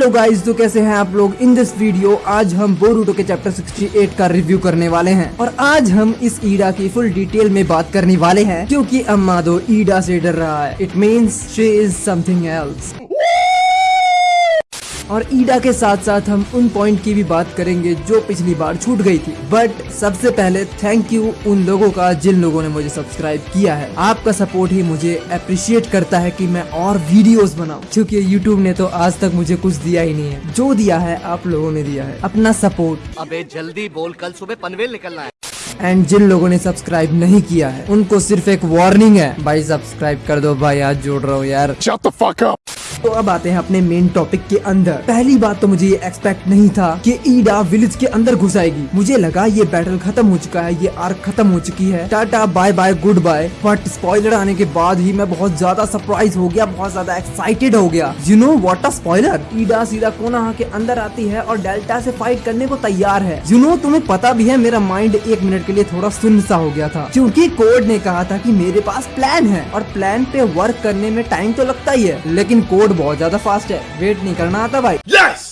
Hello guys तो कैसे हैं आप लोग? इन दिस वीडियो आज हम बोरूटो के चैप्टर 68 का रिव्यू करने वाले हैं। और आज हम इस ईडा की फुल डिटेल में बात करने वाले हैं, क्योंकि अम्मादो ईडा से डर रहा है। It means she is something else और ईडा के साथ साथ हम उन पॉइंट की भी बात करेंगे जो पिछली बार छूट गई थी। बट सबसे पहले थैंक यू उन लोगों का जिन लोगों ने मुझे सब्सक्राइब किया है। आपका सपोर्ट ही मुझे अप्रिशिएट करता है कि मैं और वीडियोस बनाऊँ। क्योंकि यूट्यूब ने तो आज तक मुझे कुछ दिया ही नहीं है। जो दिया है, आप लोगों ने दिया है। अपना सपोर्ट अबे जल्दी बोल, कल सुबह पनवेल निकलना है। एंड जिन लोगों ने सब्सक्राइब नहीं किया है उनको सिर्फ़ एक वार्निंग है। भाई सब्सक्राइब कर दो भाई आज जोड़ रहा हूँ यार। Shut the fuck up. तो अब आते हैं अपने मेन टॉपिक के अंदर। पहली बात तो मुझे ये एक्सपेक्ट नहीं था कि ईडा विलेज के अंदर घुस आएगी। मुझे लगा ये बैटल खत्म हो चुका है ये आर्क खत्म हो चुकी है। Tata bye bye goodbye but spoiler आने के बाद ही मैं बहुत ज़्यादा सरप्राइज़ हो गया बहुत ज़्यादा एक्साइटेड हो गया। You know what a spoiler Eida सीधा कोना के अंदर आती है और डेल्टा से फाइट करने को तैयार है। यू नो तुम्हें पता भी है मेरा माइंड एक मिनट के लिए थोड़ा सुन सा हो गया था। क्योंकि कोड ने कहा था कि मेरे पास प्लान है और प्लान पे वर्क करने में टाइम तो लगता ही है, लेकिन कोड बहुत ज़्यादा फास्ट है। वेट नहीं करना आता भाई। Yes!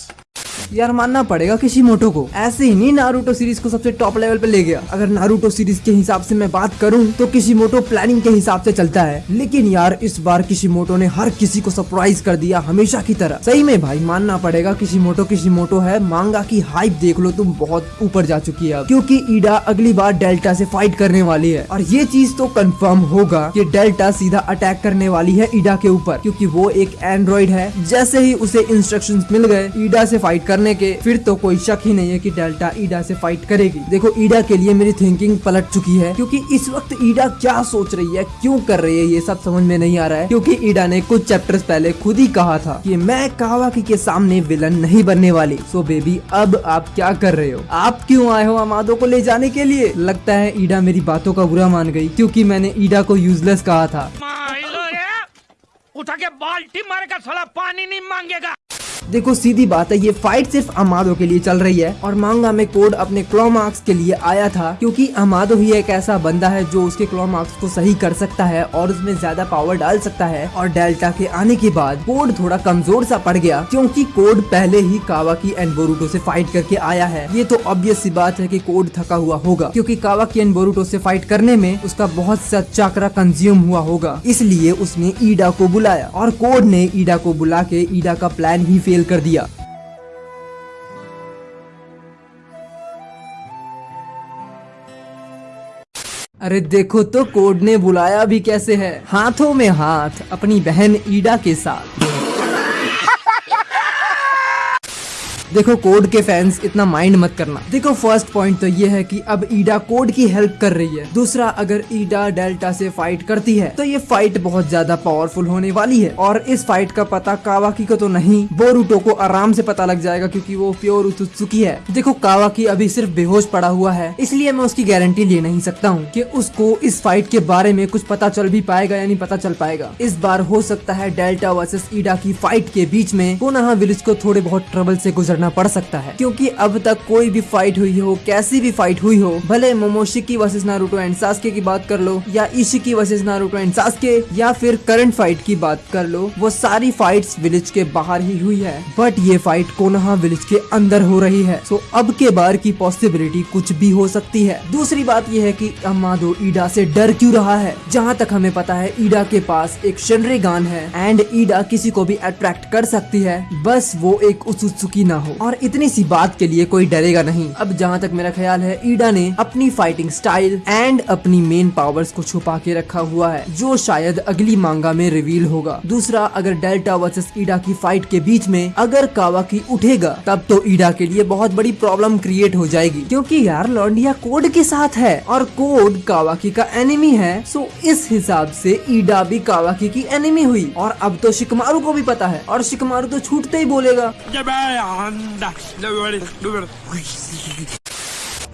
यार मानना पड़ेगा किसी मोटो को। ऐसे ही नहीं नारूटो सीरीज़ को सबसे टॉप लेवल पे ले गया। अगर नारूटो सीरीज़ के हिसाब से मैं बात करूँ तो किसी मोटो प्लानिंग के हिसाब से चलता है। लेकिन यार, इस बार किसी मोटो ने हर किसी को सरप्राइज़ कर दिया हमेशा की तरह। सही में भाई, मानना पड़ेगा किसी मोटो किसी मोटो है। मांगा की हाइप देख लो, तुम बहुत ऊपर जा चुकी है क्योंकि ईडा अगली बार डेल्टा से फाइट करने वाली है। और ये चीज़ तो कंफर्म होगा कि डेल्टा सीधा अटैक करने वाली है ईडा के ऊपर। क्योंकि वो एक एंड्रॉइड है। जैसे ही उसे इंस्ट्रक्शंस मिल गए ईडा से फाइट करने के, फिर तो कोई शक ही नहीं है कि डेल्टा ईडा से फाइट करेगी। देखो, ईडा के लिए मेरी थिंकिंग पलट चुकी है, क्योंकि इस वक्त ईडा क्या सोच रही है, क्यों कर रही है, ये सब समझ में नहीं आ रहा है, क्योंकि ईडा ने कुछ चैप्टर्स पहले खुद ही कहा था कि मैं कावाकी के सामने विलन नहीं बनने वाली। सो बेबी अब आप क्या कर रहे हो? आप क्यों आए हो अमादो को ले जाने के लिए? लगता है ईडा मेरी बातों का बुरा मान गई, क्योंकि मैंने ईडा को यूजलेस कहा था। उठा के बाल्टी मारेगा साला पानी नहीं मांगेगा। देखो, सीधी बात है, ये फाइट सिर्फ़ अमादो के लिए चल रही है। और मांगा में कोड अपने क्लॉ मार्क्स के लिए आया था, क्योंकि अमादो ही एक ऐसा बंदा है जो उसके क्लॉ मार्क्स को सही कर सकता है और उसमें ज़्यादा पावर डाल सकता है। और डेल्टा के आने के बाद कोड थोड़ा कमज़ोर सा पड़ गया, क्योंकि कोड पहले ही कावाकी एंड बोरूटो से फाइट करके आया है। ये तो ऑब्वियस सी बात है कि कोड थका हुआ होगा, क्योंकि कावाकी एंड बोरूटो से फाइट करने में उसका बहुत सा चाकरा कंज्यूम हुआ होगा। इसलिए उसने ईडा को बुलाया, और कोड ने ईडा को बुला के ईडा का प्लान ही फेल कर दिया। अरे देखो तो कोड ने बुलाया भी कैसे है। हाथों में हाथ, अपनी बहन ईडा के साथ। देखो कोड के फैंस इतना माइंड मत करना। देखो फ़र्स्ट पॉइंट तो ये है कि अब ईडा कोड की हेल्प कर रही है। दूसरा, अगर ईडा डेल्टा से फाइट करती है तो ये फाइट बहुत ज़्यादा पावरफुल होने वाली है। और इस फाइट का पता कावाकी को तो नहीं बोरूटो को आराम से पता लग जाएगा क्योंकि वो प्योर उत्सुकी है। देखो कावाकी अभी सिर्फ़ बेहोश पड़ा हुआ है, इसलिए मैं उसकी गारंटी ले नहीं सकता हूँ की उसको इस फाइट के बारे में कुछ पता चल भी पाएगा या नहीं पता चल पाएगा। इस बार हो सकता है डेल्टा वर्सेस ईडा की फाइट के बीच में पुनः विलेज को थोड़े बहुत ट्रबल से गुजरना पड़ सकता है। क्योंकि अब तक कोई भी फाइट हुई हो, कैसी भी फाइट हुई हो, भले Momoshiki versus Naruto and Sasuke की बात कर लो, या Isshiki versus Naruto and Sasuke या फिर करंट फाइट की बात कर लो, वो सारी फाइट्स विलेज के बाहर ही हुई है। बट ये फाइट कोनहा विलेज के अंदर हो रही है। सो अब के बार की पॉसिबिलिटी कुछ भी हो सकती है। दूसरी बात यह है कि अमादो ईडा से डर क्यों रहा है? जहाँ तक हमें पता है ईडा के पास एक शनरे गान है एंड ईडा किसी को भी अट्रैक्ट कर सकती है। बस वो एक उत्सुकी ना हो। और इतनी सी बात के लिए कोई डरेगा नहीं। अब जहाँ तक मेरा ख्याल है, ईडा ने अपनी फाइटिंग स्टाइल एंड अपनी मेन पावर्स को छुपा के रखा हुआ है, जो शायद अगली मांगा में रिवील होगा। दूसरा, अगर डेल्टा वर्सेस ईडा की फाइट के बीच में अगर कावाकी उठेगा, तब तो ईडा के लिए बहुत बड़ी प्रॉब्लम क्रिएट हो जाएगी। क्योंकि यार लॉन्डिया कोड के साथ है और कोड कावाकी का एनिमी है सो इस हिसाब से ईडा भी कावाकी की एनिमी हुई। और अब तो शिकमारू को भी पता है, और शिकमारू तो छूटते ही बोलेगा। Да, давай, давай.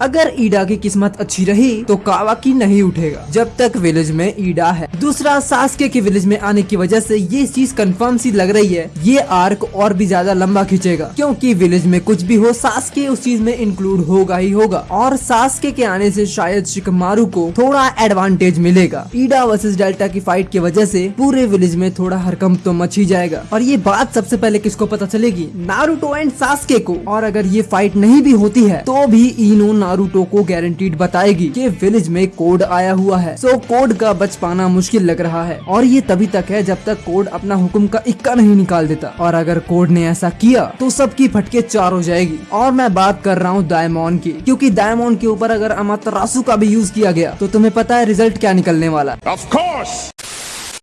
अगर ईडा की किस्मत अच्छी रही तो कावाकी नहीं उठेगा। जब तक विलेज में ईडा है। दूसरा, सासके के विलेज में आने की वजह से ये चीज़ कंफर्म सी लग रही है। ये आर्क और भी ज़्यादा लंबा खींचेगा। क्योंकि विलेज में कुछ भी हो, सासके उस चीज़ में इंक्लूड होगा ही होगा। और सासके के आने से शायद शिकमारू को थोड़ा एडवांटेज मिलेगा। ईडा वर्सेस डेल्टा की फाइट की वजह से पूरे विलेज में थोड़ा हरकम तो मच ही जाएगा। और ये बात सबसे पहले किसको पता चलेगी? नारुतो एंड सासके को। और अगर ये फाइट नहीं भी होती है तो भी इनो नारुतो को गारंटीड बताएगी कि विलेज में कोड आया हुआ है। सो कोड का बच पाना मुश्किल लग रहा है। और ये तभी तक है जब तक कोड अपना हुक्म का इक्का नहीं निकाल देता। और अगर कोड ने ऐसा किया तो सबकी फटके चार हो जाएगी। और मैं बात कर रहा हूँ डायमोन की, क्योंकि डायमोन के ऊपर अगर अमातरासु का भी यूज़ किया गया तो तुम्हें पता है रिज़ल्ट क्या निकलने वाला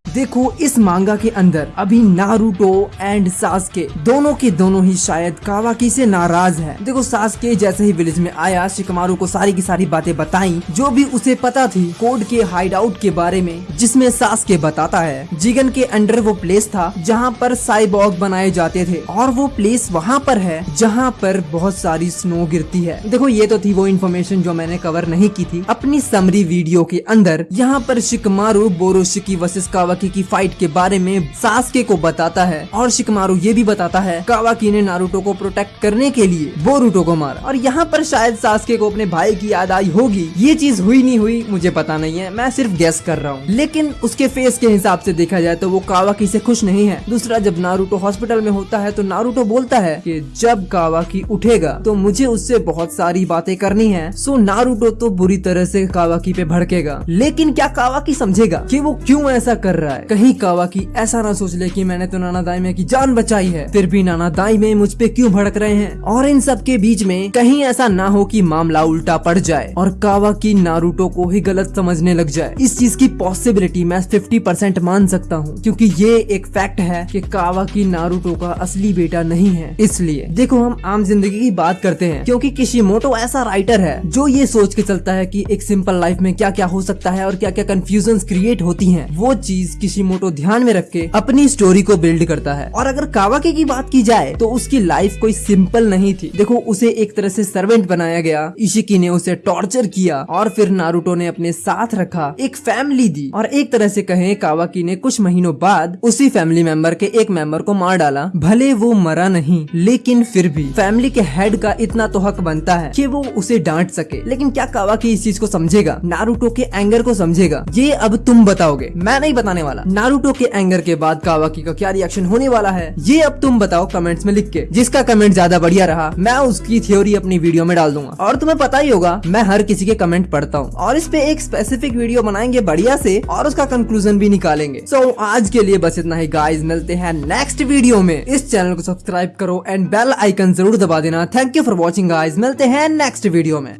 देखो, इस मांगा के अंदर अभी नारूटो एंड सासके, दोनों के दोनों ही शायद कावाकी से नाराज़ है। देखो, सासके जैसे ही विलेज में आया, शिकमारू को सारी की सारी बातें बताई, जो भी उसे पता थी कोड के हाइड आउट के बारे में, जिसमें सासके बताता है। जिगन के अंडर वो प्लेस था जहाँ पर साइबॉग बनाए जाते थे, और वो प्लेस वहाँ पर है जहाँ पर बहुत सारी स्नो गिरती है। देखो, ये तो थी वो इन्फॉर्मेशन जो मैंने कवर नहीं की थी। अपनी समरी वीडियो के अंदर, यहाँ पर शिकमारू बोरोशिकी वर्सेस कावाकी कावाकी की फाइट के बारे में सासके को बताता है। और शिकमारू ये भी बताता है, कावाकी ने नारुतो को प्रोटेक्ट करने के लिए बोरुटो को मारा। और यहाँ पर शायद सासके को अपने भाई की याद आई होगी। ये चीज़ हुई नहीं हुई, मुझे पता नहीं है, मैं सिर्फ़ गैस कर रहा हूँ। लेकिन उसके फेस के हिसाब से देखा जाए तो वो कावाकी से खुश नहीं है। दूसरा, जब नारुतो हॉस्पिटल में होता है तो नारुतो बोलता है कि जब कावाकी उठेगा तो मुझे उससे बहुत सारी बातें करनी है। सो नारुतो तो बुरी तरह से कावाकी पे भड़केगा। लेकिन क्या कावाकी समझेगा कि वो क्यों ऐसा कर रहा है। कहीं कावाकी ऐसा ना सोच ले कि मैंने तो नाना दाई की जान बचाई है। फिर भी नाना दाई में मुझ पे क्यों भड़क रहे हैं? और इन सब के बीच में कहीं ऐसा ना हो कि मामला उल्टा पड़ जाए और कावा की नारूटो को ही गलत समझने लग जाए। इस चीज़ की पॉसिबिलिटी मैं फिफ्टी परसेंट मान सकता हूँ, क्योंकि ये एक फैक्ट है कि कावाकी नारूटो का असली बेटा नहीं है। इसलिए देखो हम आम ज़िंदगी की बात करते हैं, क्योंकि किशिमोटो ऐसा राइटर है जो ये सोच के चलता है कि एक सिंपल लाइफ में क्या क्या हो सकता है और क्या क्या कंफ्यूजन क्रिएट होती हैं। वो चीज़ किशिमोटो ध्यान में रख के अपनी स्टोरी को बिल्ड करता है। और अगर कावाके की बात की जाए तो उसकी लाइफ कोई सिंपल नहीं थी। देखो, उसे एक तरह से सर्वेंट बनाया गया। इशिकी ने उसे टॉर्चर किया और फिर नारुतो ने अपने साथ रखा, एक फैमिली दी। और एक तरह से कहें, कावाकी ने कुछ महीनों बाद उसी फैमिली मेंबर के एक मेंबर को मार डाला। भले वो मरा नहीं, लेकिन फिर भी फैमिली के हेड का इतना तो हक बनता है कि वो उसे डांट सके। लेकिन क्या कावाकी इस चीज़ को समझेगा? नारुतो के एंगर को समझेगा? ये अब तुम बताओगे। मैं नहीं बताने वाला। नारूटो के एंगर के बाद कावाकी का क्या रिएक्शन होने वाला है? ये अब तुम बताओ कमेंट्स में लिख के जिसका कमेंट ज़्यादा बढ़िया रहा मैं उसकी थ्योरी अपनी वीडियो में डाल दूँगा। और तुम्हें पता ही होगा मैं हर किसी के कमेंट पढ़ता हूँ। और इस पे एक स्पेसिफिक वीडियो बनाएँगे बढ़िया से और उसका कंक्लूजन भी निकालेंगे। सो so, आज के लिए बस इतना ही गाइज़ मिलते हैं नेक्स्ट वीडियो में। इस चैनल को सब्सक्राइब करो एंड बेल आइकन ज़रूर दबा देना। Thank you for watching guys मिलते हैं नेक्स्ट वीडियो में।